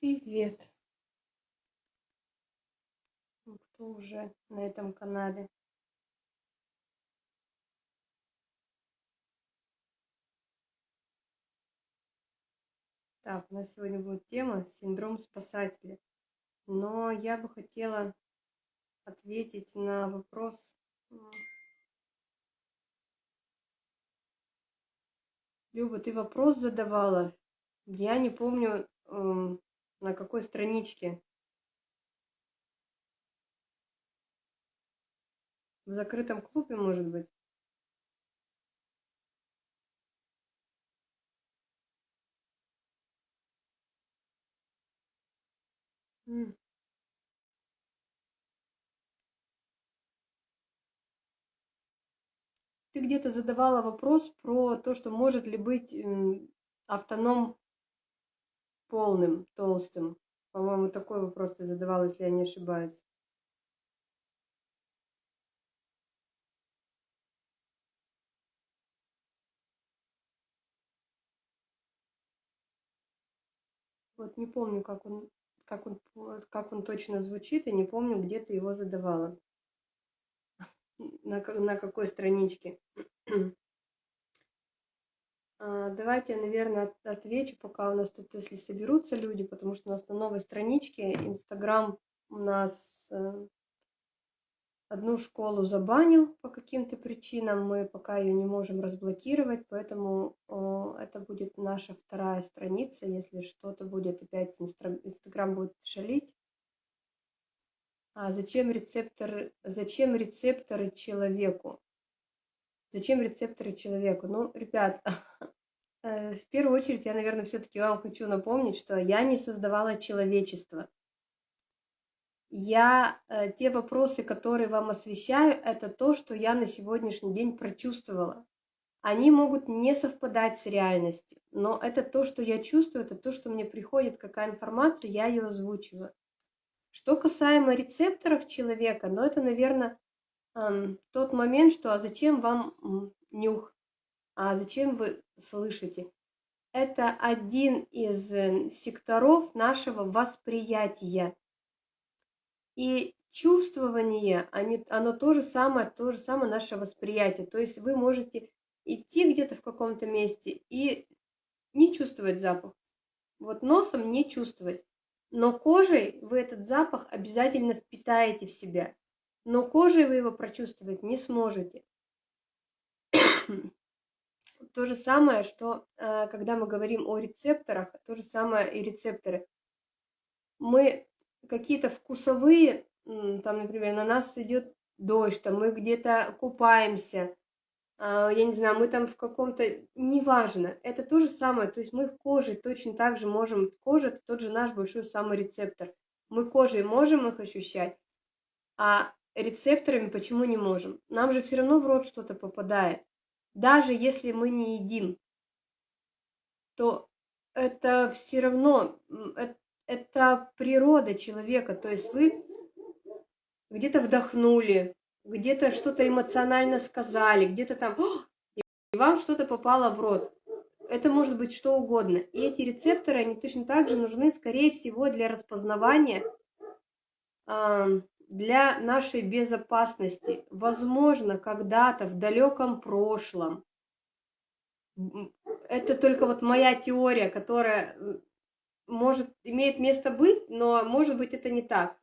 Привет! Ну, Кто уже на этом канале? Так, у нас сегодня будет тема синдром спасателя. Но я бы хотела ответить на вопрос. Люба, ты вопрос задавала. Я не помню, м, на какой страничке. В закрытом клубе, может быть? Ты где-то задавала вопрос про то, что может ли быть м, автоном полным, толстым. По-моему, такой вопрос ты задавала, если я не ошибаюсь. Вот не помню, как он, как он, как он точно звучит, и не помню, где ты его задавала. На, на какой страничке. А, Давайте я, наверное, от- отвечу, пока у нас тут, если соберутся люди, потому что у нас на новой страничке Инстаграм у нас э, одну школу забанил по каким-то причинам, мы пока ее не можем разблокировать, поэтому это будет наша вторая страница, если что-то будет опять Инстаграм будет шалить. А зачем рецепторы, зачем рецепторы человеку? Зачем рецепторы человеку? Ну, ребят, э, в первую очередь я, наверное, все-таки вам хочу напомнить, что я не создавала человечество. Я э, те вопросы, которые вам освещаю, это то, что я на сегодняшний день прочувствовала. Они могут не совпадать с реальностью, но это то, что я чувствую, это то, что мне приходит, какая информация, я ее озвучиваю. Что касаемо рецепторов человека, ну это, наверное, тот момент, что а зачем вам нюх, а зачем вы слышите? Это один из э, секторов нашего восприятия. И чувствование, оно то же самое, то же самое наше восприятие. То есть вы можете идти где-то в каком-то месте и не чувствовать запах. Вот носом не чувствовать. Но кожей вы этот запах обязательно впитаете в себя. Но кожей вы его прочувствовать не сможете. То же самое, что э, когда мы говорим о рецепторах, то же самое и рецепторы. Мы какие-то вкусовые, там, например, на нас идет дождь, там мы где-то купаемся, а, я не знаю, мы там в каком-то, неважно, это то же самое, то есть мы в коже точно так же можем, кожа это тот же наш большой самый рецептор, мы кожей можем их ощущать, а рецепторами почему не можем? Нам же все равно в рот что-то попадает, даже если мы не едим, то это все равно, м, э- это природа человека, то есть вы где-то вдохнули, где-то что-то эмоционально сказали, где-то там, и вам что-то попало в рот. Это может быть что угодно. И эти рецепторы, они точно так же нужны, скорее всего, для распознавания, для нашей безопасности. Возможно, когда-то в далеком прошлом, это только вот моя теория, которая может, имеет место быть, но может быть это не так.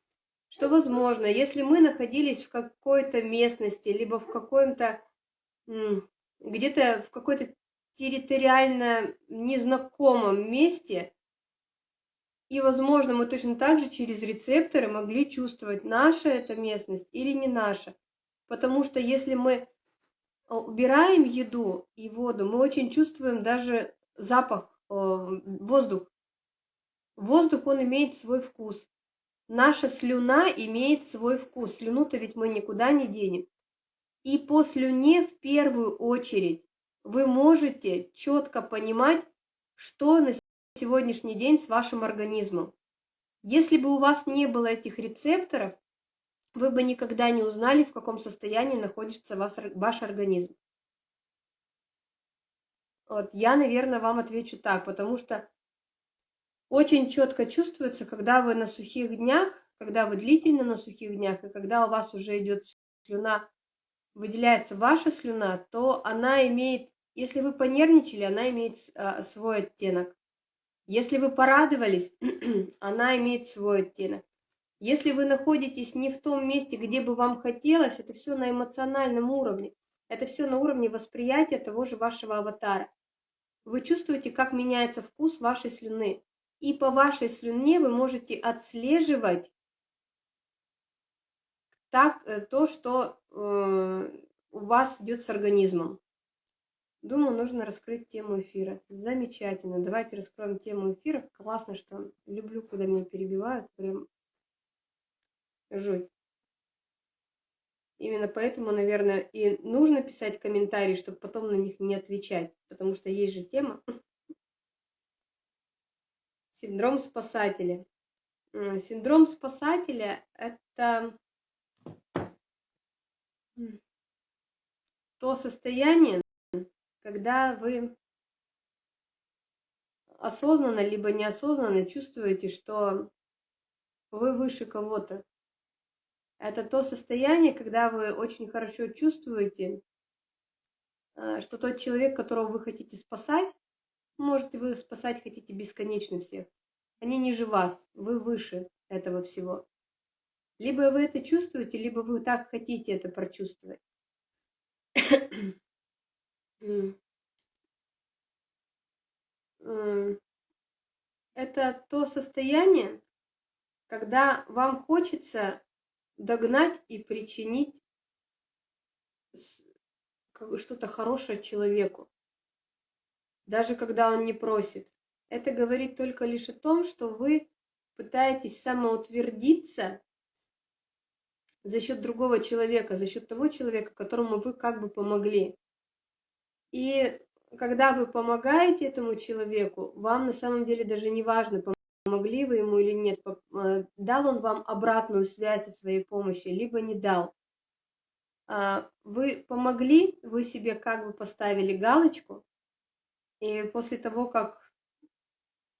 Что возможно, если мы находились в какой-то местности, либо в каком-то, где-то в какой-то территориально незнакомом месте, и, возможно, мы точно так же через рецепторы могли чувствовать, наша эта местность или не наша. Потому что если мы а, убираем еду и воду, мы очень чувствуем даже запах, э, воздух. Воздух, он имеет свой вкус. Наша слюна имеет свой вкус. Слюну-то ведь мы никуда не денем. И по слюне в первую очередь вы можете четко понимать, что на сегодняшний день с вашим организмом. Если бы у вас не было этих рецепторов, вы бы никогда не узнали, в каком состоянии находится ваш организм. Вот, я, наверное, вам отвечу так, потому что очень четко чувствуется, когда вы на сухих днях, когда вы длительно на сухих днях, и когда у вас уже идет слюна, выделяется ваша слюна, то она имеет, если вы понервничали, она имеет а, свой оттенок. Если вы порадовались, она имеет свой оттенок. Если вы находитесь не в том месте, где бы вам хотелось, это все на эмоциональном уровне. Это все на уровне восприятия того же вашего аватара. Вы чувствуете, как меняется вкус вашей слюны. И по вашей слюне вы можете отслеживать так, э, то, что э, у вас идет с организмом. Думаю, нужно раскрыть тему эфира. Замечательно. Давайте раскроем тему эфира. Классно, что люблю, когда меня перебивают. Прям жуть. Именно поэтому, наверное, и нужно писать комментарии, чтобы потом на них не отвечать. Потому что есть же тема. Синдром спасателя. Синдром спасателя – это то состояние, когда вы осознанно либо неосознанно чувствуете, что вы выше кого-то. Это то состояние, когда вы очень хорошо чувствуете, э, что тот человек, которого вы хотите спасать, Можете вы спасать хотите бесконечно всех. Они ниже вас, вы выше этого всего. Либо вы это чувствуете, либо вы так хотите это прочувствовать. Это то состояние, когда вам хочется догнать и причинить что-то хорошее человеку даже когда он не просит. Это говорит только лишь о том, что вы пытаетесь самоутвердиться за счет другого человека, за счет того человека, которому вы как бы помогли. И когда вы помогаете этому человеку, вам на самом деле даже не важно, помогли вы ему или нет, э, дал он вам обратную связь о своей помощи, либо не дал. А, вы помогли, вы себе как бы поставили галочку, и после того, как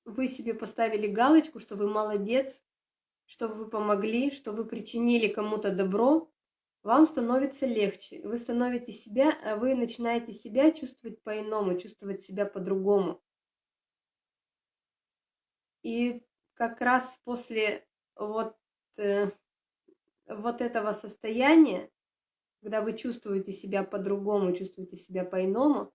вы себе поставили галочку, что вы молодец, что вы помогли, что вы причинили кому-то добро, вам становится легче. Вы становите себя, а вы начинаете себя чувствовать по-иному, чувствовать себя по-другому. И как раз после вот, э, вот этого состояния, когда вы чувствуете себя по-другому, чувствуете себя по-иному,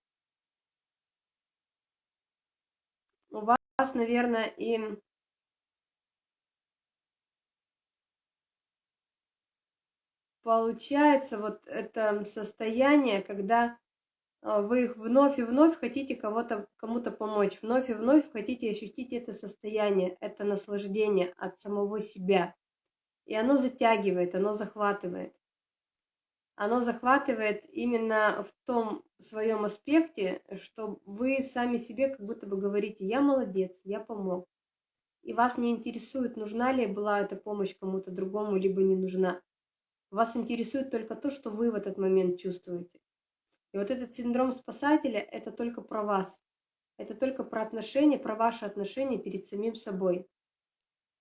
у вас, наверное, и получается вот это состояние, когда а, вы их вновь и вновь хотите кого-то кому-то помочь, вновь и вновь хотите ощутить это состояние, это наслаждение от самого себя. И оно затягивает, оно захватывает оно захватывает именно в том своем аспекте, что вы сами себе как будто бы говорите, я молодец, я помог. И вас не интересует, нужна ли была эта помощь кому-то другому, либо не нужна. Вас интересует только то, что вы в этот момент чувствуете. И вот этот синдром спасателя – это только про вас. Это только про отношения, про ваши отношения перед самим собой.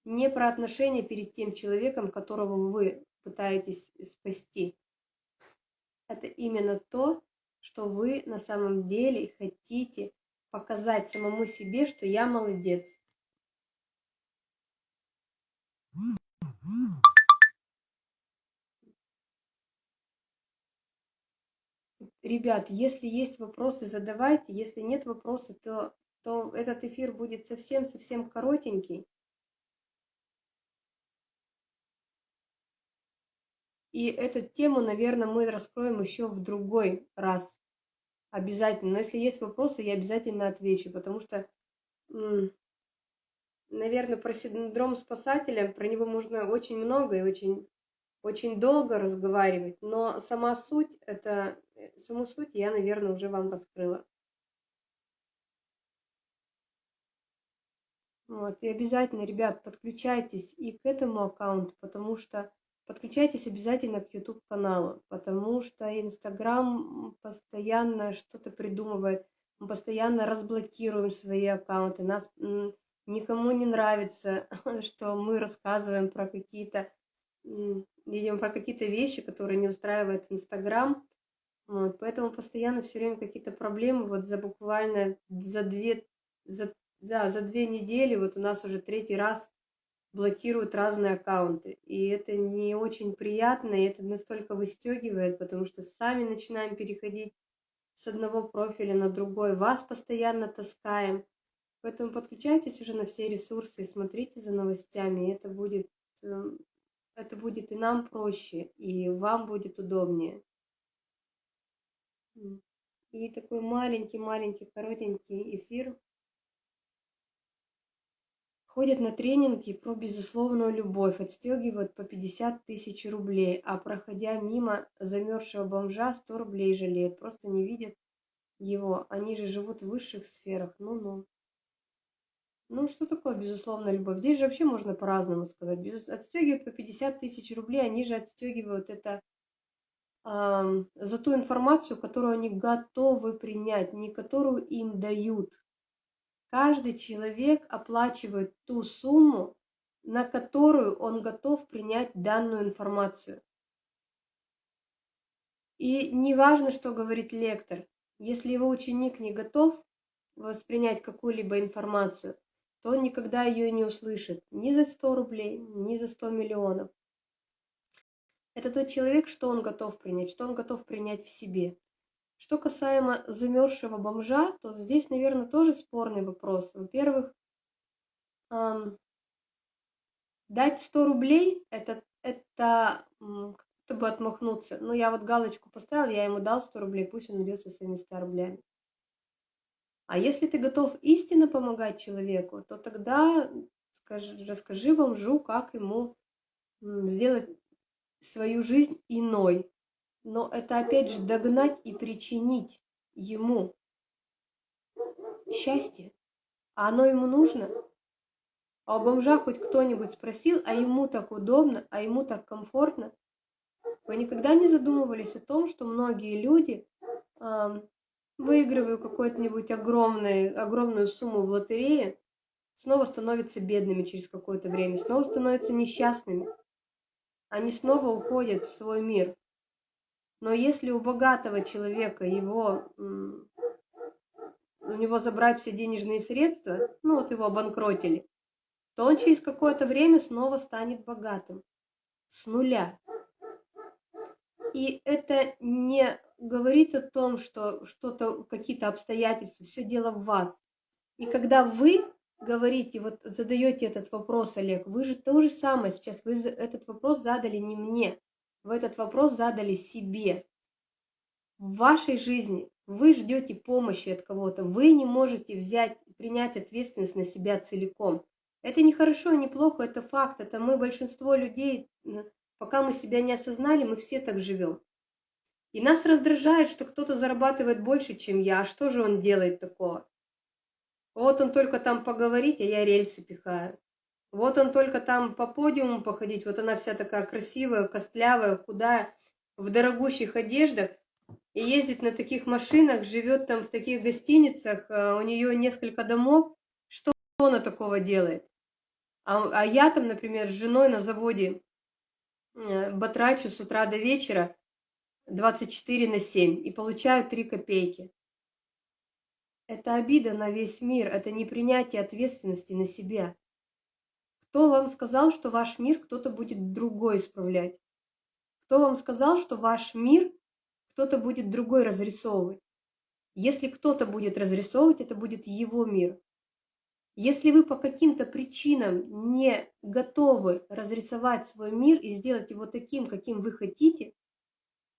Не про отношения перед тем человеком, которого вы пытаетесь спасти это именно то, что вы на самом деле хотите показать самому себе, что я молодец. Ребят, если есть вопросы, задавайте. Если нет вопросов, то, то этот эфир будет совсем-совсем коротенький. И эту тему, наверное, мы раскроем еще в другой раз. Обязательно. Но если есть вопросы, я обязательно отвечу, потому что, наверное, про синдром спасателя, про него можно очень много и очень, очень долго разговаривать, но сама суть, это, э, саму суть я, наверное, уже вам раскрыла. Вот, и обязательно, ребят, подключайтесь и к этому аккаунту, потому что Подключайтесь обязательно к YouTube каналу, потому что Инстаграм постоянно что-то придумывает, мы постоянно разблокируем свои аккаунты, нас никому не нравится, что мы рассказываем про какие-то, видимо, про какие-то вещи, которые не устраивает Инстаграм. Вот, поэтому постоянно все время какие-то проблемы. Вот за буквально за две, за, да, за две недели вот у нас уже третий раз блокируют разные аккаунты. И это не очень приятно, и это настолько выстегивает, потому что сами начинаем переходить с одного профиля на другой, вас постоянно таскаем. Поэтому подключайтесь уже на все ресурсы и смотрите за новостями. Это будет, эм, это будет и нам проще, и вам будет удобнее. И такой маленький-маленький коротенький эфир ходят на тренинги про безусловную любовь, отстегивают по 50 тысяч рублей, а проходя мимо замерзшего бомжа 100 рублей жалеют, просто не видят его, они же живут в высших сферах, ну-ну. Ну, что такое безусловная любовь? Здесь же вообще можно по-разному сказать. Без... Отстегивают по 50 тысяч рублей, они же отстегивают это э, за ту информацию, которую они готовы принять, не которую им дают. Каждый человек оплачивает ту сумму, на которую он готов принять данную информацию. И не важно, что говорит лектор. Если его ученик не готов воспринять какую-либо информацию, то он никогда ее не услышит ни за 100 рублей, ни за 100 миллионов. Это тот человек, что он готов принять, что он готов принять в себе. Что касаемо замерзшего бомжа, то здесь, наверное, тоже спорный вопрос. Во-первых, эм, дать 100 рублей, это, это как бы отмахнуться. Ну, я вот галочку поставил, я ему дал 100 рублей, пусть он идет со своими 100 рублями. А если ты готов истинно помогать человеку, то тогда скажи, расскажи бомжу, как ему сделать свою жизнь иной, но это опять же догнать и причинить ему счастье. А оно ему нужно? А у бомжа хоть кто-нибудь спросил, а ему так удобно, а ему так комфортно? Вы никогда не задумывались о том, что многие люди, э, выигрывая какую-нибудь огромную, огромную сумму в лотерее, снова становятся бедными через какое-то время, снова становятся несчастными. Они снова уходят в свой мир. Но если у богатого человека его, у него забрать все денежные средства, ну вот его обанкротили, то он через какое-то время снова станет богатым. С нуля. И это не говорит о том, что что-то, какие-то обстоятельства, все дело в вас. И когда вы говорите, вот задаете этот вопрос, Олег, вы же то же самое сейчас, вы этот вопрос задали не мне, вы этот вопрос задали себе. В вашей жизни вы ждете помощи от кого-то, вы не можете взять, принять ответственность на себя целиком. Это не хорошо, не плохо, это факт, это мы, большинство людей, пока мы себя не осознали, мы все так живем. И нас раздражает, что кто-то зарабатывает больше, чем я, а что же он делает такого? Вот он только там поговорить, а я рельсы пихаю. Вот он только там по подиуму походить, вот она вся такая красивая, костлявая, худая, в дорогущих одеждах, и ездит на таких машинах, живет там в таких гостиницах, а у нее несколько домов. Что она такого делает? А, а я там, например, с женой на заводе э, батрачу с утра до вечера 24 на 7 и получаю 3 копейки. Это обида на весь мир, это непринятие ответственности на себя. Кто вам сказал, что ваш мир кто-то будет другой исправлять? Кто вам сказал, что ваш мир кто-то будет другой разрисовывать? Если кто-то будет разрисовывать, это будет его мир. Если вы по каким-то причинам не готовы разрисовать свой мир и сделать его таким, каким вы хотите,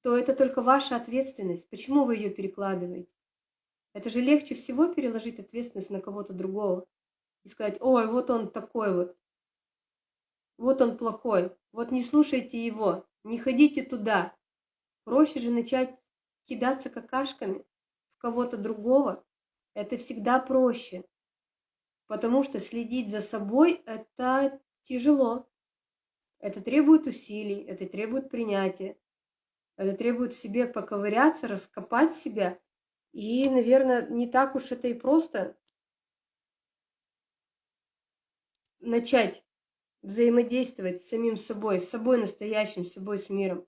то это только ваша ответственность. Почему вы ее перекладываете? Это же легче всего переложить ответственность на кого-то другого и сказать, ой, вот он такой вот вот он плохой, вот не слушайте его, не ходите туда. Проще же начать кидаться какашками в кого-то другого. Это всегда проще. Потому что следить за собой – это тяжело. Это требует усилий, это требует принятия. Это требует в себе поковыряться, раскопать себя. И, наверное, не так уж это и просто начать взаимодействовать с самим собой, с собой настоящим, с собой, с миром.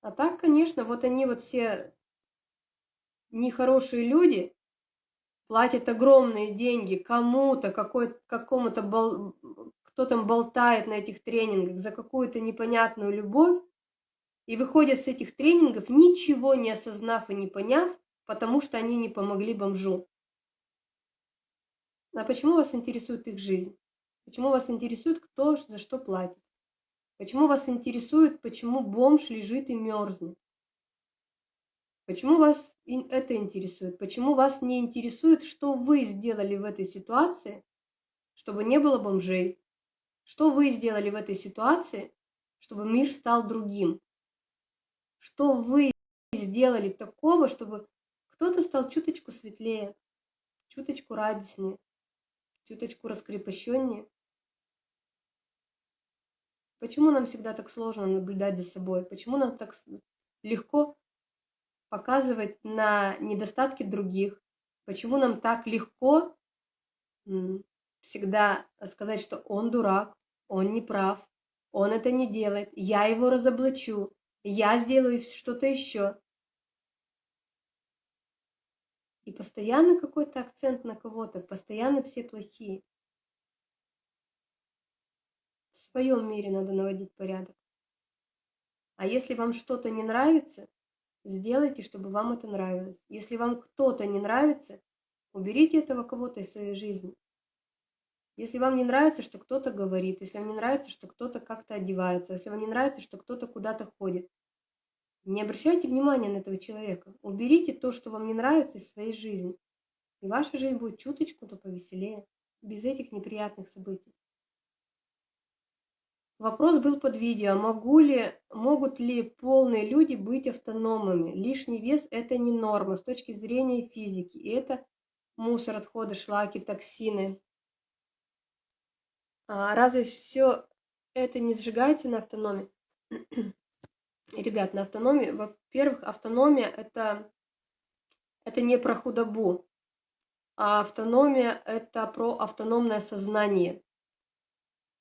А так, конечно, вот они вот все нехорошие люди, платят огромные деньги кому-то, какому-то бол... кто там болтает на этих тренингах за какую-то непонятную любовь, и выходят с этих тренингов, ничего не осознав и не поняв, потому что они не помогли бомжу. А почему вас интересует их жизнь? Почему вас интересует, кто за что платит? Почему вас интересует, почему бомж лежит и мерзнет? Почему вас это интересует? Почему вас не интересует, что вы сделали в этой ситуации, чтобы не было бомжей? Что вы сделали в этой ситуации, чтобы мир стал другим? Что вы сделали такого, чтобы кто-то стал чуточку светлее, чуточку радостнее, чуточку раскрепощеннее? Почему нам всегда так сложно наблюдать за собой? Почему нам так легко показывать на недостатки других? Почему нам так легко всегда сказать, что он дурак, он не прав, он это не делает, я его разоблачу, я сделаю что-то еще. И постоянно какой-то акцент на кого-то, постоянно все плохие своем мире надо наводить порядок. А если вам что-то не нравится, сделайте, чтобы вам это нравилось. Если вам кто-то не нравится, уберите этого кого-то из своей жизни. Если вам не нравится, что кто-то говорит, если вам не нравится, что кто-то как-то одевается, если вам не нравится, что кто-то куда-то ходит, не обращайте внимания на этого человека. Уберите то, что вам не нравится из своей жизни. И ваша жизнь будет чуточку-то повеселее, без этих неприятных событий. Вопрос был под видео. Могу ли, могут ли полные люди быть автономными? Лишний вес – это не норма с точки зрения физики. И это мусор, отходы, шлаки, токсины. А разве все это не сжигается на автономии? Ребят, на автономии, во-первых, автономия это, это не про худобу, а автономия это про автономное сознание.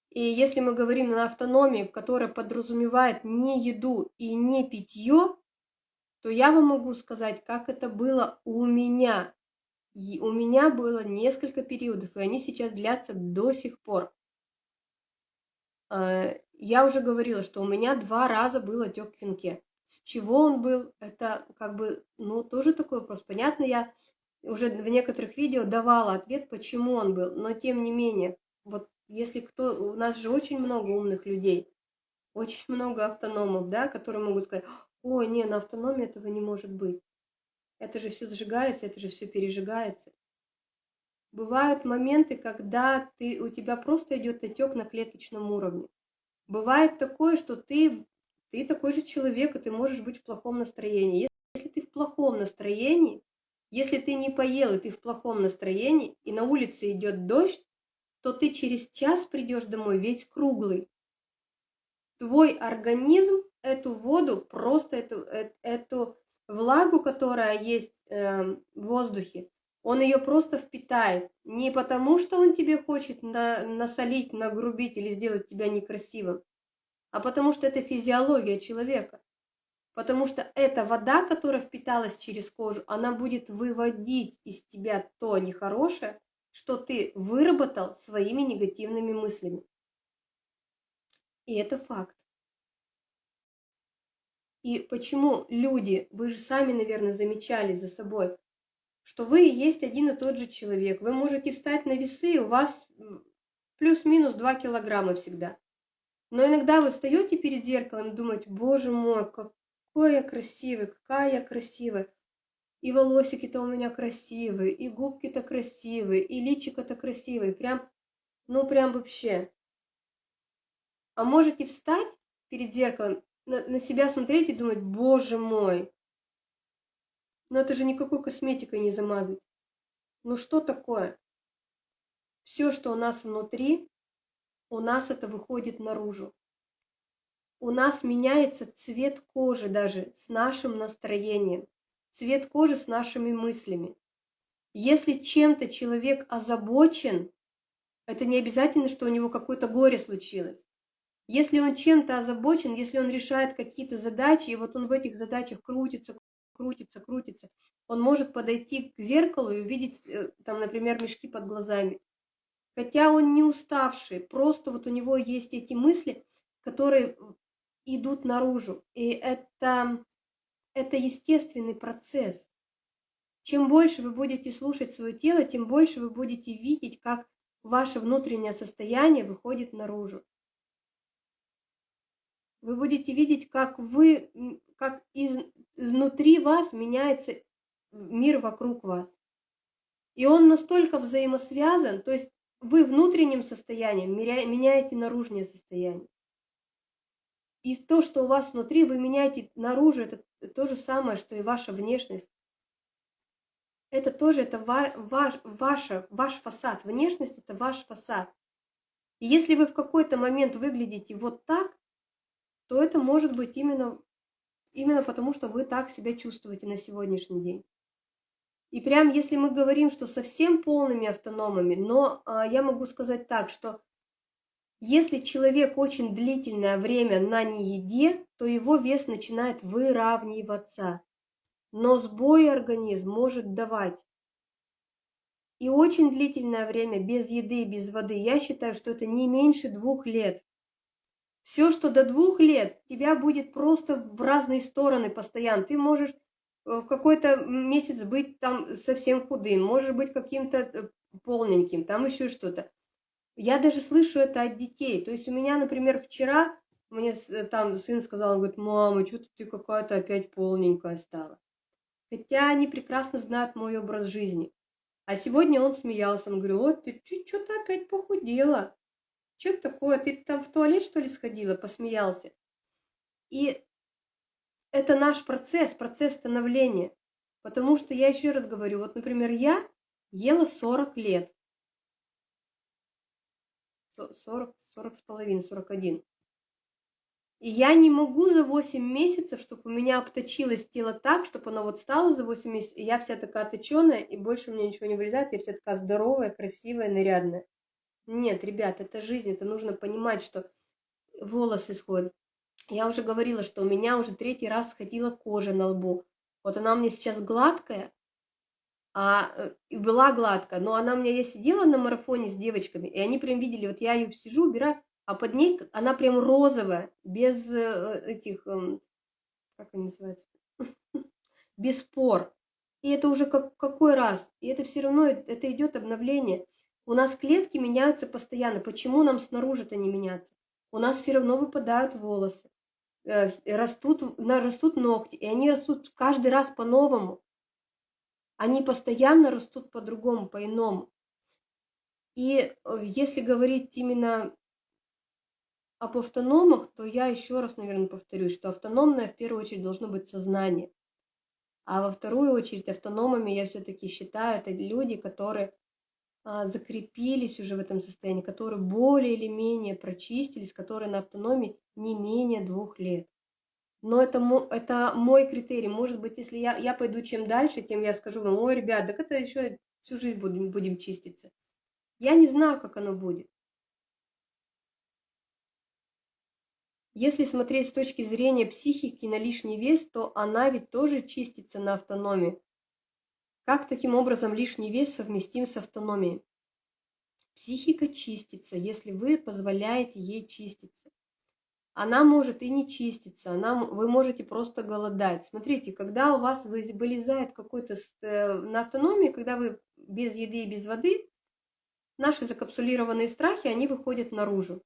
И если мы говорим на автономии, которая подразумевает не еду и не питье, то я вам могу сказать, как это было у меня. И у меня было несколько периодов, и они сейчас длятся до сих пор. А, я уже говорила, что у меня два раза был отек в венке. С чего он был, это как бы, ну, тоже такой вопрос. Понятно, я уже в некоторых видео давала ответ, почему он был, но тем не менее, вот если кто, у нас же очень много умных людей, очень много автономов, да, которые могут сказать, ой, не, на автономии этого не может быть. Это же все сжигается, это же все пережигается. Бывают моменты, когда ты, у тебя просто идет отек на клеточном уровне. Бывает такое, что ты, ты такой же человек, и ты можешь быть в плохом настроении. Если ты в плохом настроении, если ты не поел, и ты в плохом настроении, и на улице идет дождь, то ты через час придешь домой весь круглый. Твой организм эту воду, просто эту, э, эту влагу, которая есть э, в воздухе, он ее просто впитает. Не потому, что он тебе хочет на, насолить, нагрубить или сделать тебя некрасивым, а потому что это физиология человека. Потому что эта вода, которая впиталась через кожу, она будет выводить из тебя то нехорошее, что ты выработал своими негативными мыслями. И это факт. И почему люди, вы же сами, наверное, замечали за собой, что вы есть один и тот же человек. Вы можете встать на весы, и у вас плюс-минус 2 килограмма всегда. Но иногда вы встаете перед зеркалом и думаете, боже мой, какой я красивый, какая я красивая и волосики-то у меня красивые, и губки-то красивые, и личико-то красивое, прям, ну прям вообще. А можете встать перед зеркалом, на, на себя смотреть и думать, боже мой, ну это же никакой косметикой не замазать. Ну что такое? Все, что у нас внутри, у нас это выходит наружу. У нас меняется цвет кожи даже с нашим настроением цвет кожи с нашими мыслями. Если чем-то человек озабочен, Это не обязательно, что у него какое-то горе случилось. Если он чем-то озабочен, если он решает какие-то задачи, и вот он в этих задачах крутится, крутится, крутится, он может подойти к зеркалу и увидеть, э, там, например, мешки под глазами. Хотя он не уставший, просто вот у него есть эти мысли, которые идут наружу. И это, это естественный процесс. Чем больше вы будете слушать свое тело, тем больше вы будете видеть, как ваше внутреннее состояние выходит наружу. Вы будете видеть, как вы, как из, изнутри вас меняется мир вокруг вас. И он настолько взаимосвязан, то есть вы внутренним состоянием меняете наружное состояние. И то, что у вас внутри, вы меняете наружу, это то же самое, что и ваша внешность. Это тоже это ваш, ваша, ваш фасад. Внешность – это ваш фасад. И если вы в какой-то момент выглядите вот так, то это может быть именно, именно потому, что вы так себя чувствуете на сегодняшний день. И прям если мы говорим, что совсем полными автономами, но а, я могу сказать так, что если человек очень длительное время на нееде, то его вес начинает выравниваться. Но сбой организм может давать. И очень длительное время без еды, без воды, я считаю, что это не меньше двух лет. Все, что до двух лет, тебя будет просто в разные стороны постоянно. Ты можешь Э, в какой-то месяц быть там совсем худым, может быть каким-то э, полненьким, там еще что-то. Я даже слышу это от детей. То есть у меня, например, вчера мне э, там сын сказал, он говорит, мама, что ты какая-то опять полненькая стала. Хотя они прекрасно знают мой образ жизни. А сегодня он смеялся, он говорил, вот ты что-то опять похудела. Что такое, ты там в туалет что ли сходила, посмеялся. И это наш процесс, процесс становления. Потому что я еще раз говорю, вот, например, я ела 40 лет. 40, 40 с половиной, 41. И я не могу за 8 месяцев, чтобы у меня обточилось тело так, чтобы оно вот стало за 8 месяцев, и я вся такая точеная, и больше у меня ничего не вылезает, я вся такая здоровая, красивая, нарядная. Нет, ребят, это жизнь, это нужно понимать, что волосы сходят. Я уже говорила, что у меня уже третий раз сходила кожа на лбу. Вот она у меня сейчас гладкая, а э, была гладкая, но она у меня, я сидела на марафоне с девочками, и они прям видели, вот я ее сижу, убираю, а под ней она прям розовая, без э, этих, эм, как они называются, без пор. И это уже как, какой раз? И это все равно, это идет обновление. У нас клетки меняются постоянно. Почему нам снаружи-то не меняться? У нас все равно выпадают волосы. Э, растут, растут ногти, и они растут каждый раз по-новому. Они постоянно растут по-другому, по-иному. И э, если говорить именно об автономах, то я еще раз, наверное, повторюсь, что автономное в первую очередь должно быть сознание. А во вторую очередь автономами я все-таки считаю, это люди, которые закрепились уже в этом состоянии, которые более или менее прочистились, которые на автономии не менее двух лет. Но это, это мой критерий. Может быть, если я, я пойду чем дальше, тем я скажу вам, ой, ребят, так это еще всю жизнь будем, будем чиститься. Я не знаю, как оно будет. Если смотреть с точки зрения психики на лишний вес, то она ведь тоже чистится на автономии. Как таким образом лишний вес совместим с автономией? Психика чистится, если вы позволяете ей чиститься. Она может и не чиститься, она, вы можете просто голодать. Смотрите, когда у вас вылезает какой-то э, на автономии, когда вы без еды и без воды, наши закапсулированные страхи, они выходят наружу.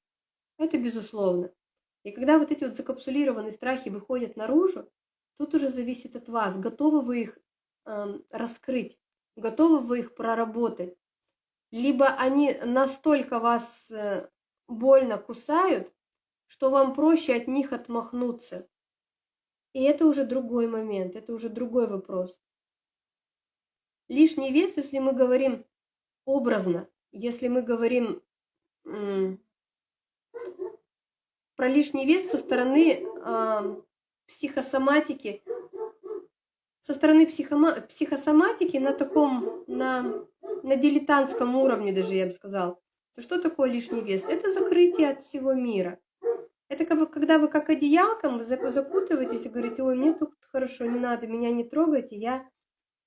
Это безусловно. И когда вот эти вот закапсулированные страхи выходят наружу, тут уже зависит от вас, готовы вы их раскрыть, готовы вы их проработать. Либо они настолько вас э, больно кусают, что вам проще от них отмахнуться. И это уже другой момент, это уже другой вопрос. Лишний вес, если мы говорим образно, если мы говорим про лишний вес со стороны э, психосоматики, со стороны психосоматики на таком, на, на дилетантском уровне даже, я бы сказал. то что такое лишний вес? Это закрытие от всего мира. Это как вы, когда вы как одеялком закутываетесь и говорите, ой, мне тут хорошо, не надо, меня не трогайте, я,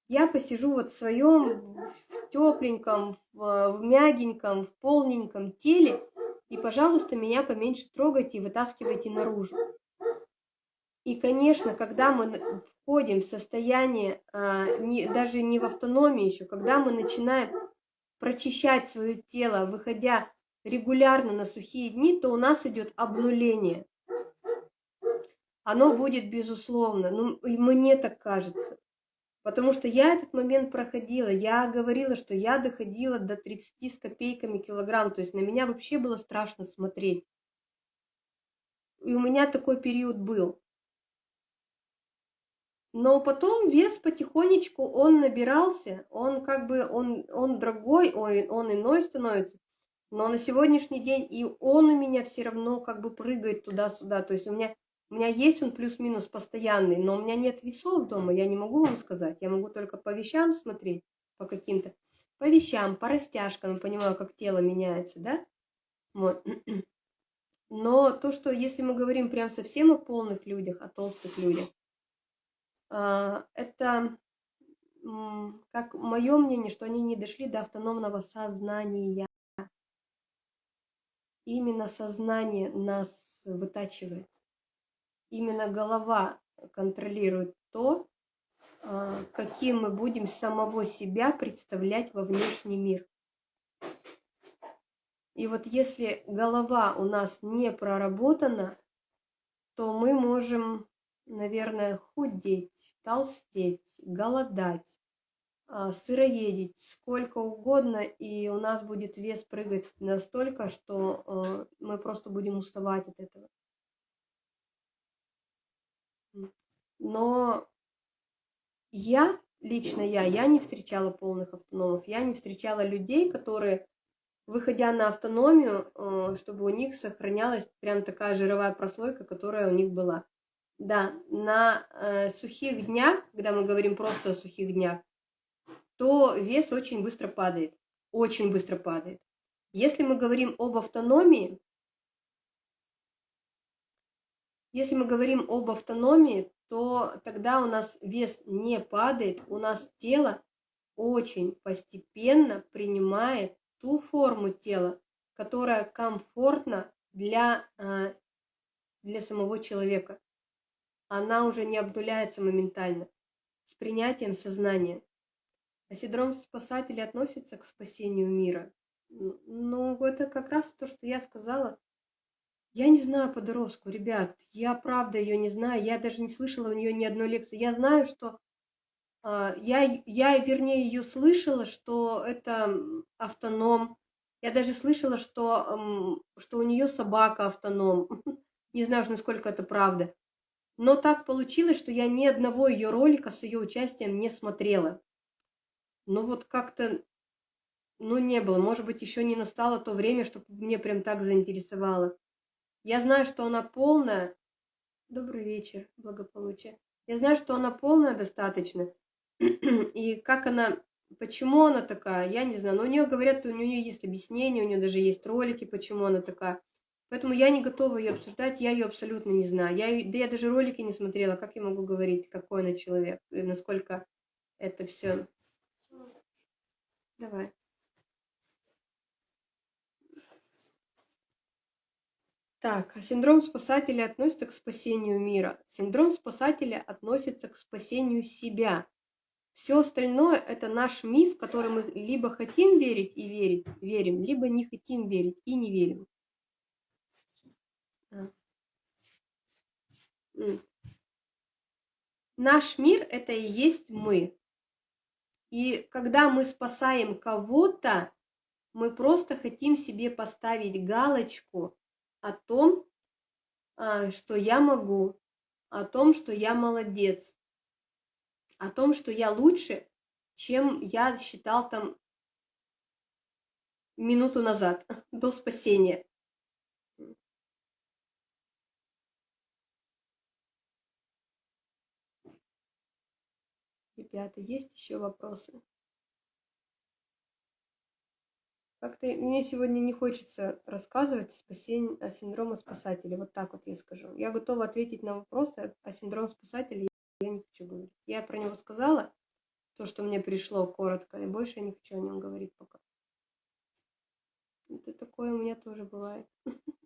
я посижу вот в своем в тепленьком, в, в мягеньком, в полненьком теле, и, пожалуйста, меня поменьше трогайте и вытаскивайте наружу. И, конечно, когда мы входим в состояние, а, не, даже не в автономии еще, когда мы начинаем прочищать свое тело, выходя регулярно на сухие дни, то у нас идет обнуление. Оно будет безусловно, ну и мне так кажется. Потому что я этот момент проходила, я говорила, что я доходила до 30 с копейками килограмм, то есть на меня вообще было страшно смотреть. И у меня такой период был. Но потом вес потихонечку, он набирался, он как бы, он, он дорогой, он, он иной становится. Но на сегодняшний день и он у меня все равно как бы прыгает туда-сюда. То есть у меня, у меня есть он плюс-минус постоянный, но у меня нет весов дома, я не могу вам сказать. Я могу только по вещам смотреть, по каким-то, по вещам, по растяжкам, понимаю, как тело меняется, да? Вот. Но то, что если мы говорим прям совсем о полных людях, о толстых людях, это как мое мнение, что они не дошли до автономного сознания. Именно сознание нас вытачивает. Именно голова контролирует то, а, каким мы будем самого себя представлять во внешний мир. И вот если голова у нас не проработана, то мы можем наверное, худеть, толстеть, голодать, а, сыроедить, сколько угодно, и у нас будет вес прыгать настолько, что а, мы просто будем уставать от этого. Но я, лично я, я не встречала полных автономов, я не встречала людей, которые, выходя на автономию, а, чтобы у них сохранялась прям такая жировая прослойка, которая у них была. Да, на э, сухих днях, когда мы говорим просто о сухих днях, то вес очень быстро падает, очень быстро падает. Если мы говорим об автономии, если мы говорим об автономии, то тогда у нас вес не падает, у нас тело очень постепенно принимает ту форму тела, которая комфортна для, э, для самого человека она уже не обнуляется моментально, с принятием сознания. А синдром спасателя относится к спасению мира. Ну, это как раз то, что я сказала. Я не знаю подростку, ребят, я правда ее не знаю, я даже не слышала у нее ни одной лекции. Я знаю, что э, я, я, вернее, ее слышала, что это автоном. Я даже слышала, что, что у нее собака автоном. Не знаю, насколько это правда. Но так получилось, что я ни одного ее ролика с ее участием не смотрела. Ну вот как-то, ну не было. Может быть, еще не настало то время, чтобы мне прям так заинтересовало. Я знаю, что она полная. Добрый вечер, благополучие. Я знаю, что она полная достаточно. И как она, почему она такая, я не знаю. Но у нее говорят, у нее есть объяснение, у нее даже есть ролики, почему она такая. Поэтому я не готова ее обсуждать, я ее абсолютно не знаю. Я, да я даже ролики не смотрела, как я могу говорить, какой она человек, и насколько это все. Давай. Так, а синдром спасателя относится к спасению мира. Синдром спасателя относится к спасению себя. Все остальное – это наш миф, в который мы либо хотим верить и верить, верим, либо не хотим верить и не верим. Наш мир – это и есть мы. И когда мы спасаем кого-то, мы просто хотим себе поставить галочку о том, а, что я могу, о том, что я молодец, о том, что я лучше, чем я считал там минуту назад, до спасения. Ребята, есть еще вопросы? Как-то мне сегодня не хочется рассказывать о, спасении, о синдроме спасателя. Вот так вот я скажу. Я готова ответить на вопросы о синдроме спасателя. Я не хочу говорить. Я про него сказала, то, что мне пришло коротко, и больше я не хочу о нем говорить пока. Это такое у меня тоже бывает.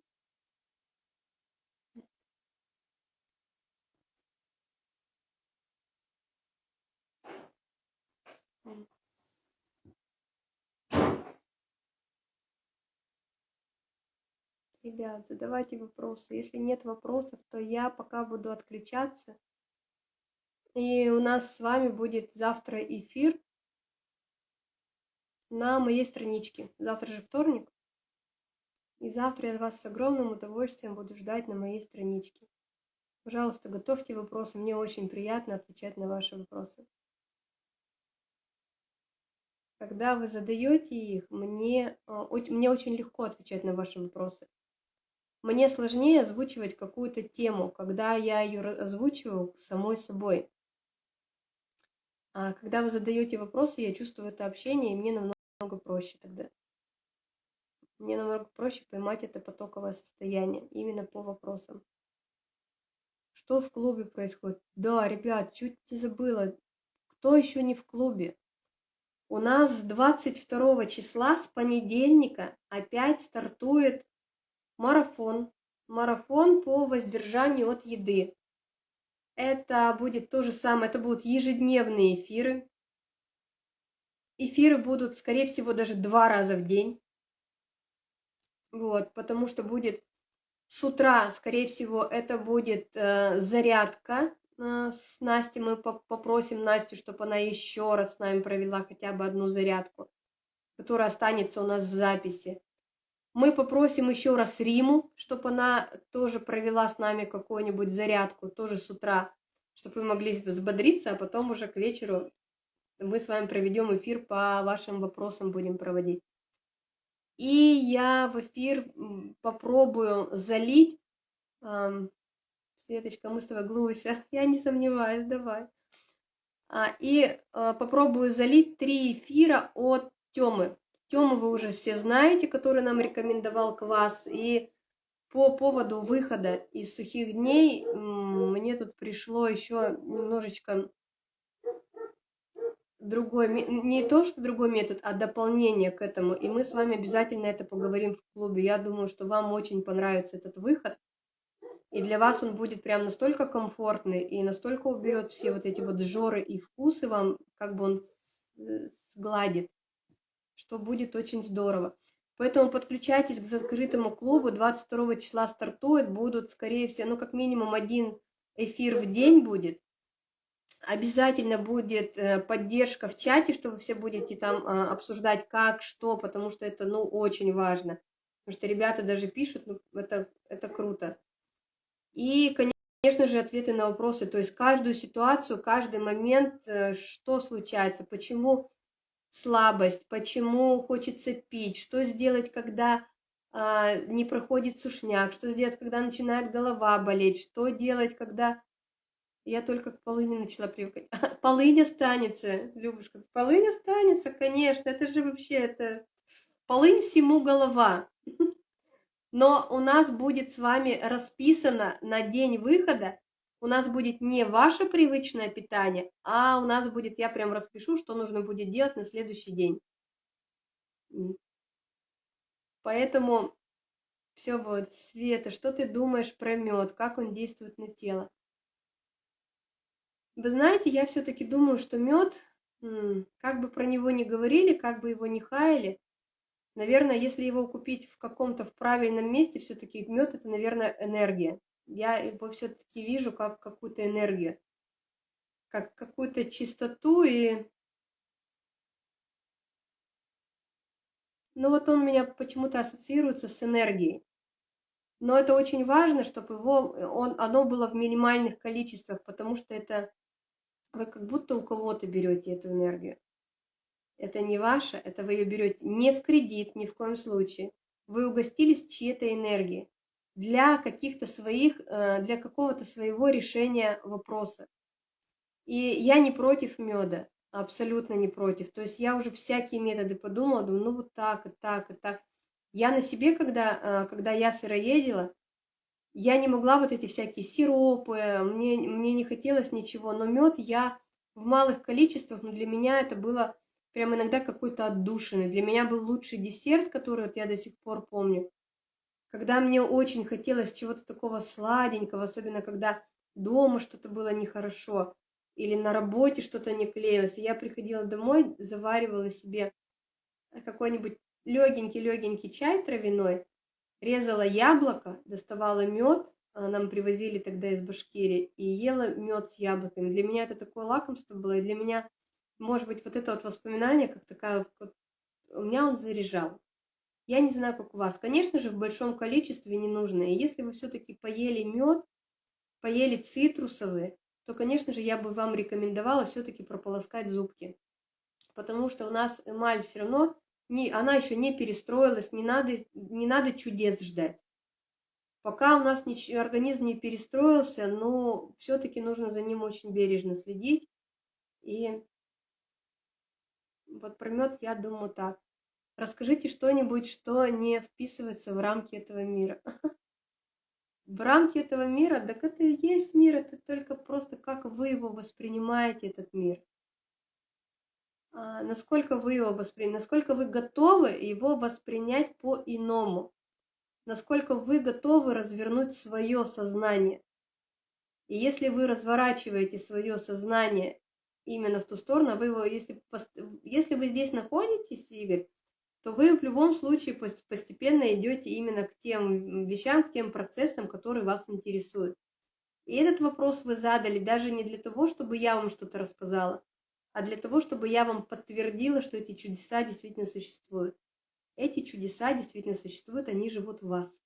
Ребят, задавайте вопросы. Если нет вопросов, то я пока буду отключаться. И у нас с вами будет завтра эфир на моей страничке. Завтра же вторник. И завтра я вас с огромным удовольствием буду ждать на моей страничке. Пожалуйста, готовьте вопросы. Мне очень приятно отвечать на ваши вопросы. Когда вы задаете их, мне, а, мне очень легко отвечать на ваши вопросы. Мне сложнее озвучивать какую-то тему, когда я ее озвучиваю самой собой. А когда вы задаете вопросы, я чувствую это общение, и мне намного проще тогда. Мне намного проще поймать это потоковое состояние именно по вопросам. Что в клубе происходит? Да, ребят, чуть не забыла. Кто еще не в клубе? У нас с 22 числа, с понедельника, опять стартует марафон. Марафон по воздержанию от еды. Это будет то же самое, это будут ежедневные эфиры. Эфиры будут, скорее всего, даже два раза в день. Вот, потому что будет с утра, скорее всего, это будет э, зарядка э, с Настей. Мы попросим Настю, чтобы она еще раз с нами провела хотя бы одну зарядку, которая останется у нас в записи. Мы попросим еще раз Риму, чтобы она тоже провела с нами какую-нибудь зарядку, тоже с утра, чтобы вы могли взбодриться, а потом уже к вечеру мы с вами проведем эфир по вашим вопросам будем проводить. И я в эфир попробую залить, Светочка, мы с тобой глуся, я не сомневаюсь, давай. А, и э, попробую залить три эфира от Темы. Тему вы уже все знаете, который нам рекомендовал квас. И по поводу выхода из сухих дней мне тут пришло еще немножечко другой, не то, что другой метод, а дополнение к этому. И мы с вами обязательно это поговорим в клубе. Я думаю, что вам очень понравится этот выход. И для вас он будет прям настолько комфортный и настолько уберет все вот эти вот жоры и вкусы вам, как бы он сгладит что будет очень здорово. Поэтому подключайтесь к закрытому клубу. 22 числа стартует. Будут, скорее всего, ну, как минимум один эфир в день будет. Обязательно будет э, поддержка в чате, что вы все будете там а, обсуждать как, что, потому что это, ну, очень важно. Потому что ребята даже пишут, ну, это, это круто. И, конечно же, ответы на вопросы, то есть каждую ситуацию, каждый момент, э, что случается, почему слабость, почему хочется пить, что сделать, когда а, не проходит сушняк, что сделать, когда начинает голова болеть, что делать, когда... Я только к полыни начала привыкать. Полынь останется, Любушка. Полынь останется, конечно. Это же вообще, это... Полынь всему голова. Но у нас будет с вами расписано на день выхода у нас будет не ваше привычное питание, а у нас будет, я прям распишу, что нужно будет делать на следующий день. Поэтому все вот, Света, что ты думаешь про мед, как он действует на тело? Вы знаете, я все-таки думаю, что мед, как бы про него не говорили, как бы его не хаяли, наверное, если его купить в каком-то в правильном месте, все-таки мед это, наверное, энергия я его все-таки вижу как какую-то энергию, как какую-то чистоту и... Ну вот он меня почему-то ассоциируется с энергией. Но это очень важно, чтобы его, он, оно было в минимальных количествах, потому что это вы как будто у кого-то берете эту энергию. Это не ваша, это вы ее берете не в кредит, ни в коем случае. Вы угостились чьей-то энергией для каких-то своих, э, для какого-то своего решения вопроса. И я не против меда. абсолютно не против. То есть я уже всякие методы подумала, думаю, ну вот так и так и так. Я на себе, когда, когда я сыроедила, я не могла вот эти всякие сиропы, мне, мне не хотелось ничего, но мед я в малых количествах, но для меня это было прям иногда какой-то отдушины. Для меня был лучший десерт, который вот я до сих пор помню. Когда мне очень хотелось чего-то такого сладенького, особенно когда дома что-то было нехорошо или на работе что-то не клеилось, и я приходила домой, заваривала себе какой-нибудь легенький-легенький чай травяной, резала яблоко, доставала мед, а, нам привозили тогда из Башкирии, и ела мед с яблоками. Для меня это такое лакомство было, и для меня, может быть, вот это вот воспоминание, как такая, у меня он заряжал. Я не знаю, как у вас. Конечно же, в большом количестве не нужно. И если вы все-таки поели мед, поели цитрусовые, то, конечно же, я бы вам рекомендовала все-таки прополоскать зубки. Потому что у нас эмаль все равно не, она еще не перестроилась, не надо, не надо чудес ждать. Пока у нас ничего, организм не перестроился, но все-таки нужно за ним очень бережно следить. И вот про мед я думаю так. Расскажите что-нибудь, что не вписывается в рамки этого мира. В рамки этого мира, так это и есть мир, это только просто как вы его воспринимаете, этот мир. А, насколько вы его воспринимаете, насколько вы готовы его воспринять по-иному, насколько вы готовы развернуть свое сознание. И если вы разворачиваете свое сознание именно в ту сторону, вы его, если, если вы здесь находитесь, Игорь, то вы в любом случае постепенно идете именно к тем вещам, к тем процессам, которые вас интересуют. И этот вопрос вы задали даже не для того, чтобы я вам что-то рассказала, а для того, чтобы я вам подтвердила, что эти чудеса действительно существуют. Эти чудеса действительно существуют, они живут в вас.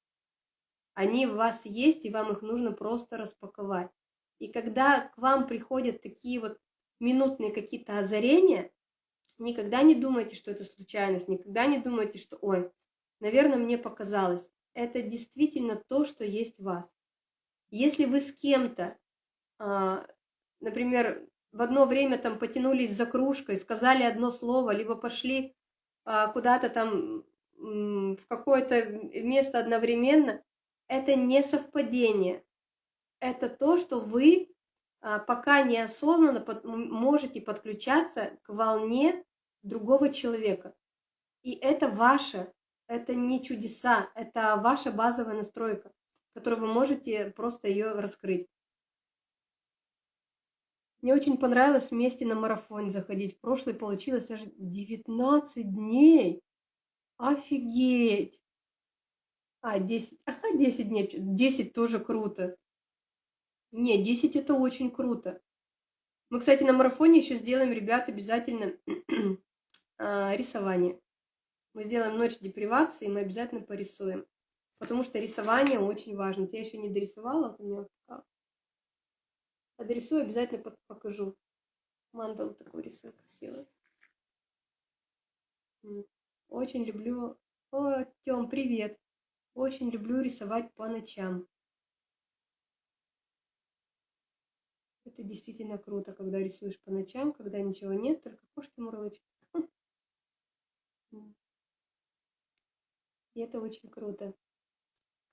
Они в вас есть, и вам их нужно просто распаковать. И когда к вам приходят такие вот минутные какие-то озарения, никогда не думайте, что это случайность, никогда не думайте, что «ой, наверное, мне показалось». Это действительно то, что есть в вас. Если вы с кем-то, а, например, в одно время там потянулись за кружкой, сказали одно слово, либо пошли а, куда-то там в какое-то место одновременно, это не совпадение. Это то, что вы пока неосознанно можете подключаться к волне другого человека. И это ваше, это не чудеса, это ваша базовая настройка, которую вы можете просто ее раскрыть. Мне очень понравилось вместе на марафон заходить. В прошлый получилось аж 19 дней. Офигеть! А, 10, а, 10 дней. 10 тоже круто. Не, 10 это очень круто. Мы, кстати, на марафоне еще сделаем, ребят, обязательно а, рисование. Мы сделаем ночь депривации, мы обязательно порисуем. Потому что рисование очень важно. Я еще не дорисовала, вот у меня а дорисую, обязательно покажу. Мандалу такой рисую красивый. Очень люблю... О, Тём, привет! Очень люблю рисовать по ночам. Это действительно круто, когда рисуешь по ночам, когда ничего нет, только кошки мурлычут. И это очень круто,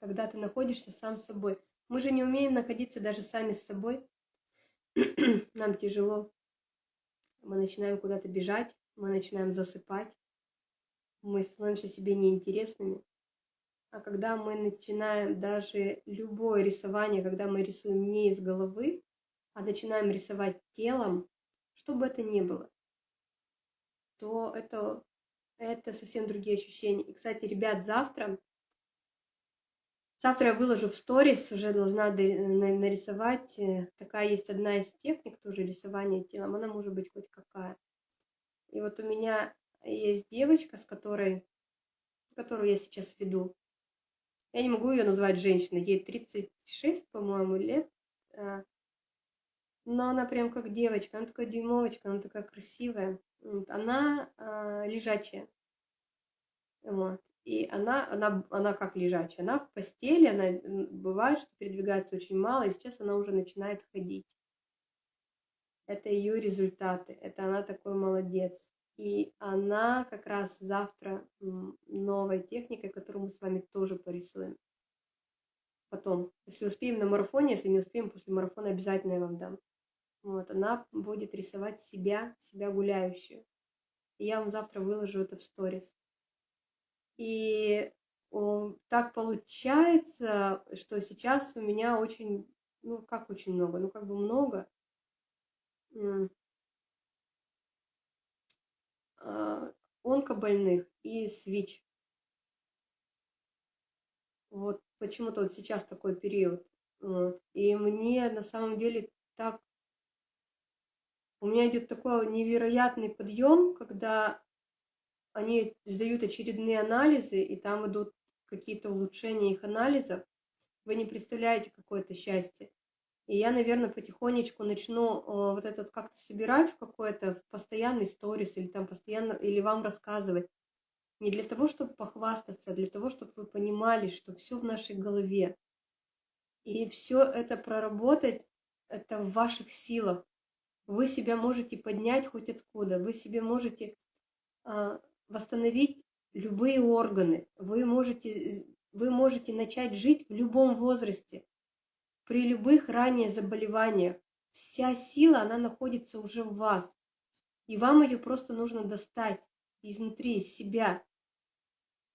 когда ты находишься сам с собой. Мы же не умеем находиться даже сами с собой, нам тяжело, мы начинаем куда-то бежать, мы начинаем засыпать, мы становимся себе неинтересными. А когда мы начинаем даже любое рисование, когда мы рисуем не из головы, а начинаем рисовать телом, что бы это ни было, то это, это совсем другие ощущения. И, кстати, ребят, завтра Завтра я выложу в сторис, уже должна нарисовать. Э, такая есть одна из техник тоже рисования телом, она может быть хоть какая. И вот у меня есть девочка, с которой, которую я сейчас веду. Я не могу ее назвать женщиной, ей 36, по-моему, лет. Но она прям как девочка, она такая дюймовочка, она такая красивая. Она а, лежачая. Вот и она, она, она как лежачая, она в постели, она бывает, что передвигается очень мало, и сейчас она уже начинает ходить. это ее результаты, это она такой молодец. И она как раз завтра новой техникой, которую мы с вами тоже порисуем. Потом, если успеем на марафоне, если не успеем после марафона, обязательно я вам дам. Вот, она будет рисовать себя, себя гуляющую. Я вам завтра выложу это в сторис. И о, так получается, что сейчас у меня очень, ну как очень много, ну как бы много а, онкобольных и СВИЧ. Вот почему-то вот сейчас такой период. Вот. И мне на самом деле так... У меня идет такой невероятный подъем, когда они сдают очередные анализы, и там идут какие-то улучшения их анализов. Вы не представляете, какое это счастье. И я, наверное, потихонечку начну э, вот этот как-то собирать в какой-то постоянный сторис или там постоянно, или вам рассказывать. Не для того, чтобы похвастаться, а для того, чтобы вы понимали, что все в нашей голове. И все это проработать, это в ваших силах. Вы себя можете поднять хоть откуда, вы себе можете э, восстановить любые органы, вы можете, вы можете начать жить в любом возрасте при любых ранее заболеваниях. Вся сила, она находится уже в вас. И вам ее просто нужно достать изнутри, из себя.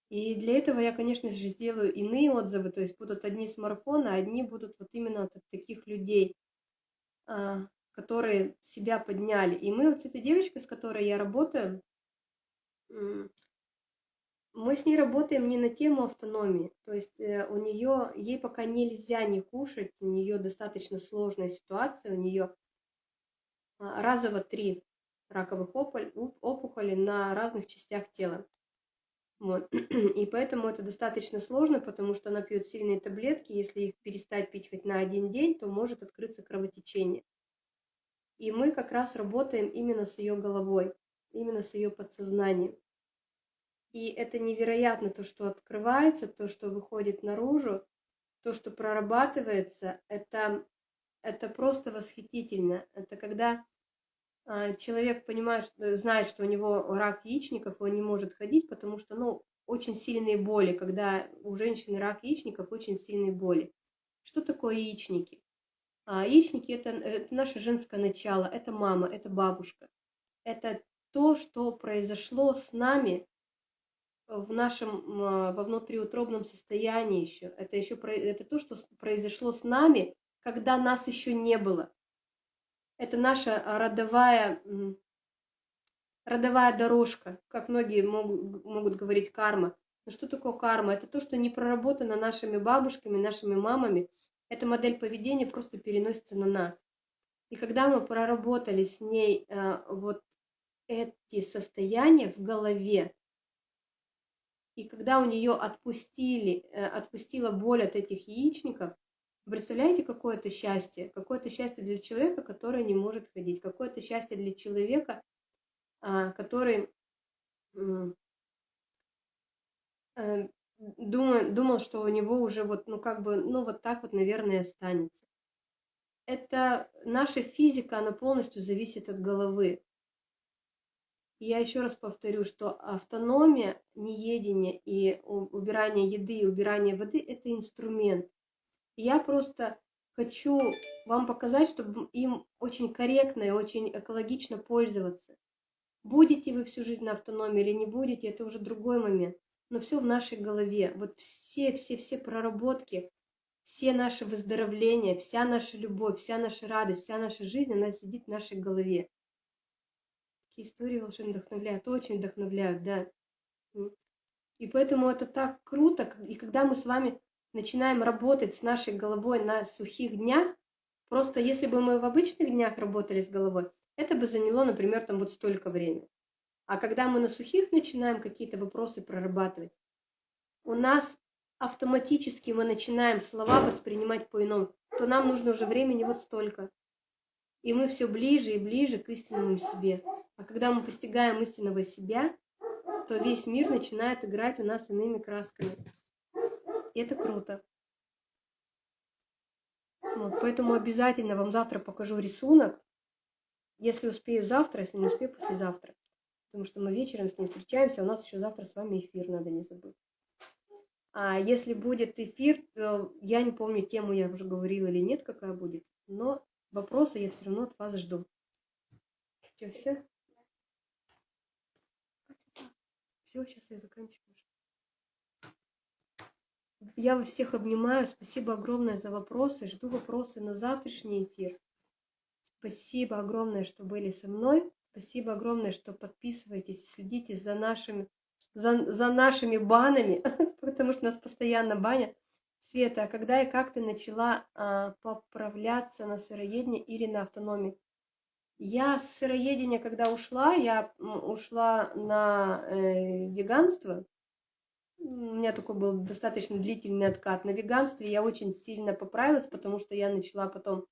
И для этого я, конечно же, сделаю иные отзывы, то есть будут одни с марафона, одни будут вот именно от таких людей, а, которые себя подняли. И мы вот с этой девочкой, с которой я работаю, мы с ней работаем не на тему автономии, то есть э, у нее, ей пока нельзя не кушать, у нее достаточно сложная ситуация, у нее а, разово три раковых опухоли на разных частях тела. Вот. И поэтому это достаточно сложно, потому что она пьет сильные таблетки, если их перестать пить хоть на один день, то может открыться кровотечение. И мы как раз работаем именно с ее головой, именно с ее подсознанием. И это невероятно, то, что открывается, то, что выходит наружу, то, что прорабатывается, это, это просто восхитительно. Это когда а, человек понимает, знает, что у него рак яичников, он не может ходить, потому что, ну, очень сильные боли, когда у женщины рак яичников, очень сильные боли. Что такое яичники? А, яичники это, это наше женское начало, это мама, это бабушка. Это то, что произошло с нами в нашем а, во внутриутробном состоянии еще. Это еще это то, что произошло с нами, когда нас еще не было. Это наша родовая, родовая дорожка, как многие могут, могут говорить карма. Но что такое карма? Это то, что не проработано нашими бабушками, нашими мамами. Эта модель поведения просто переносится на нас. И когда мы проработали с ней а, вот эти состояния в голове, и когда у нее отпустили, э, отпустила боль от этих яичников, представляете, какое это счастье? Какое-то счастье для человека, который не может ходить. Какое-то счастье для человека, а, который э, думал, думал, что у него уже вот, ну как бы, ну вот так вот, наверное, останется. Это наша физика, она полностью зависит от головы я еще раз повторю, что автономия, неедение и убирание еды и убирание воды – это инструмент. я просто хочу вам показать, чтобы им очень корректно и очень экологично пользоваться. Будете вы всю жизнь на автономии или не будете, это уже другой момент. Но все в нашей голове. Вот все, все, все проработки, все наши выздоровления, вся наша любовь, вся наша радость, вся наша жизнь, она сидит в нашей голове такие истории волшебно вдохновляют, очень вдохновляют, да. И поэтому это так круто, и когда мы с вами начинаем работать с нашей головой на сухих днях, просто если бы мы в обычных днях работали с головой, это бы заняло, например, там вот столько времени. А когда мы на сухих начинаем какие-то вопросы прорабатывать, у нас автоматически мы начинаем слова воспринимать по-иному, то нам нужно уже времени вот столько и мы все ближе и ближе к истинному себе. А когда мы постигаем истинного себя, то весь мир начинает играть у нас иными красками. И это круто. Вот, поэтому обязательно вам завтра покажу рисунок. если успею завтра, если не успею, послезавтра. Потому что мы вечером с ней встречаемся, а у нас еще завтра с вами эфир, надо не забыть. А если будет эфир, то я не помню тему, я уже говорила или нет, какая будет, но вопросы я все равно от вас жду. Что, все? Все, сейчас я заканчиваю. Я вас всех обнимаю. Спасибо огромное за вопросы. Жду вопросы на завтрашний эфир. Спасибо огромное, что были со мной. Спасибо огромное, что подписываетесь, следите за нашими, за, за нашими банами, потому что нас постоянно банят. Света, а когда и как ты начала а, поправляться на сыроедении или на автономии? Я с сыроедения, когда ушла, я ушла на э, веганство, у меня такой был достаточно длительный откат. На веганстве я очень сильно поправилась, потому что я начала потом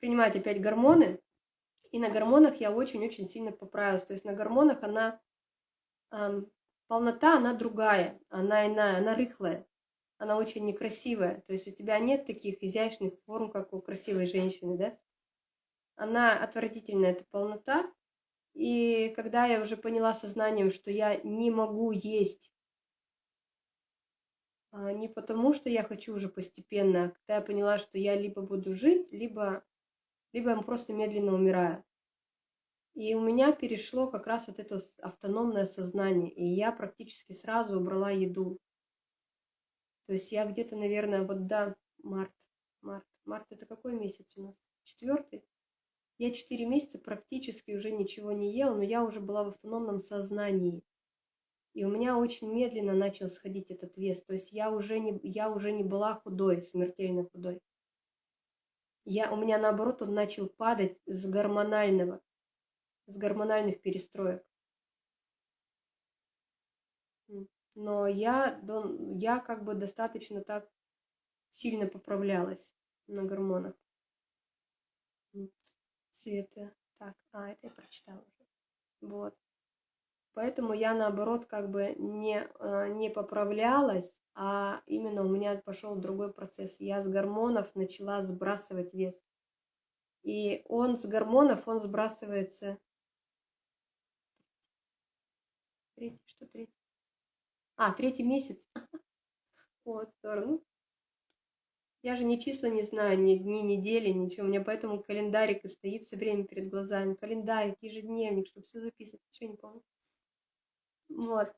принимать опять гормоны. И на гормонах я очень-очень сильно поправилась. То есть на гормонах она, эм, полнота, она другая, она иная, она рыхлая, она очень некрасивая. То есть у тебя нет таких изящных форм, как у красивой женщины, да? Она отвратительная, эта полнота. И когда я уже поняла сознанием, что я не могу есть а, не потому, что я хочу уже постепенно, а когда я поняла, что я либо буду жить, либо, либо я просто медленно умираю. И у меня перешло как раз вот это автономное сознание, и я практически сразу убрала еду. То есть я где-то, наверное, вот да, март, март, март это какой месяц у нас? Четвертый? Я четыре месяца практически уже ничего не ела, но я уже была в автономном сознании и у меня очень медленно начал сходить этот вес. То есть я уже не, я уже не была худой, смертельно худой. Я, у меня наоборот он начал падать с гормонального, с гормональных перестроек. Но я, я как бы достаточно так сильно поправлялась на гормонах. Света. Так, а, это я прочитала уже. Вот. Поэтому я наоборот как бы не, э, не поправлялась, а именно у меня пошел другой процесс. Я с гормонов начала сбрасывать вес. И он с гормонов, он сбрасывается... Третий, что третий? А, третий месяц. Вот, здорово. Я же ни числа не знаю, ни дни, недели, ничего. У меня поэтому календарик и стоит все время перед глазами. Календарик, ежедневник, чтобы все записывать. Ничего не помню. Вот.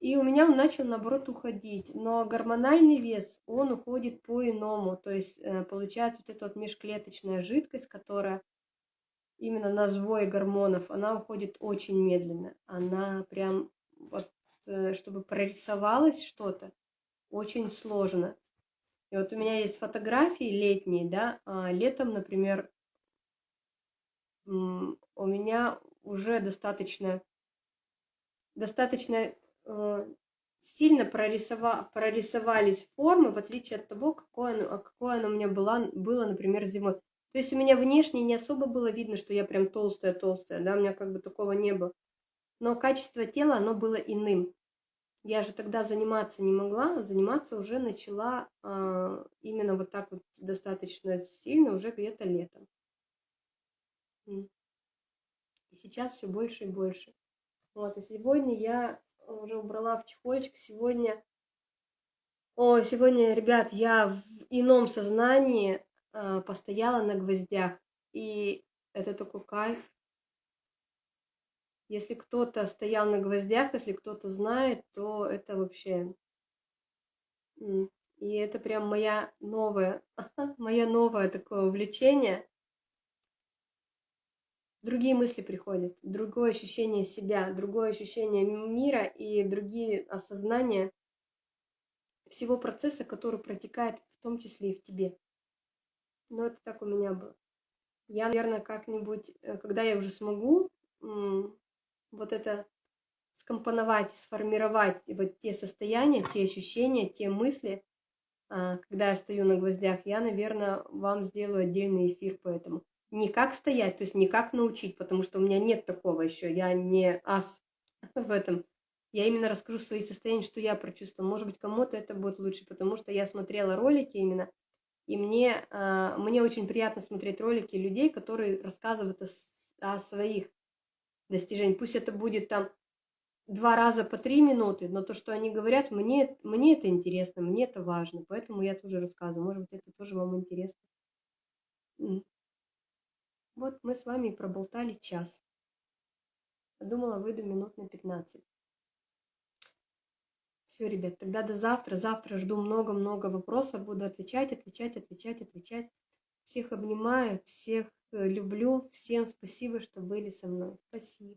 И у меня он начал, наоборот, уходить. Но гормональный вес, он уходит по-иному. То есть э, получается вот эта вот межклеточная жидкость, которая именно на сбой гормонов, она уходит очень медленно. Она прям вот, э, чтобы прорисовалось что-то, очень сложно. И вот у меня есть фотографии летние, да, а летом, например, у меня уже достаточно достаточно э, сильно прорисова, прорисовались формы, в отличие от того, какое оно, какое оно у меня было, было, например, зимой. То есть у меня внешне не особо было видно, что я прям толстая-толстая, да, у меня как бы такого не было. Но качество тела, оно было иным. Я же тогда заниматься не могла, заниматься уже начала э, именно вот так вот достаточно сильно уже где-то летом. И сейчас все больше и больше. Вот, и сегодня я уже убрала в чехольчик. Сегодня, о, сегодня, ребят, я в ином сознании э, постояла на гвоздях. И это такой кайф. Если кто-то стоял на гвоздях, если кто-то знает, то это вообще... И это прям моя новая, мое новое такое увлечение другие мысли приходят, другое ощущение себя, другое ощущение мира и другие осознания всего процесса, который протекает в том числе и в тебе. Но это так у меня было. Я, наверное, как-нибудь, э, когда я уже смогу вот это скомпоновать, сформировать вот те состояния, те ощущения, те мысли, а, когда я стою на гвоздях, я, наверное, вам сделаю отдельный эфир по этому не как стоять, то есть не как научить, потому что у меня нет такого еще, я не ас в этом. Я именно расскажу свои состояния, что я прочувствовала. Может быть, кому-то это будет лучше, потому что я смотрела ролики именно, и мне, э, мне очень приятно смотреть ролики людей, которые рассказывают о, о своих достижениях. Пусть это будет там два раза по три минуты, но то, что они говорят, мне, мне это интересно, мне это важно, поэтому я тоже рассказываю. Может быть, это тоже вам интересно. Вот мы с вами проболтали час. Думала, выйду минут на 15. Все, ребят, тогда до завтра. Завтра жду много-много вопросов. Буду отвечать, отвечать, отвечать, отвечать. Всех обнимаю, всех э, люблю. Всем спасибо, что были со мной. Спасибо.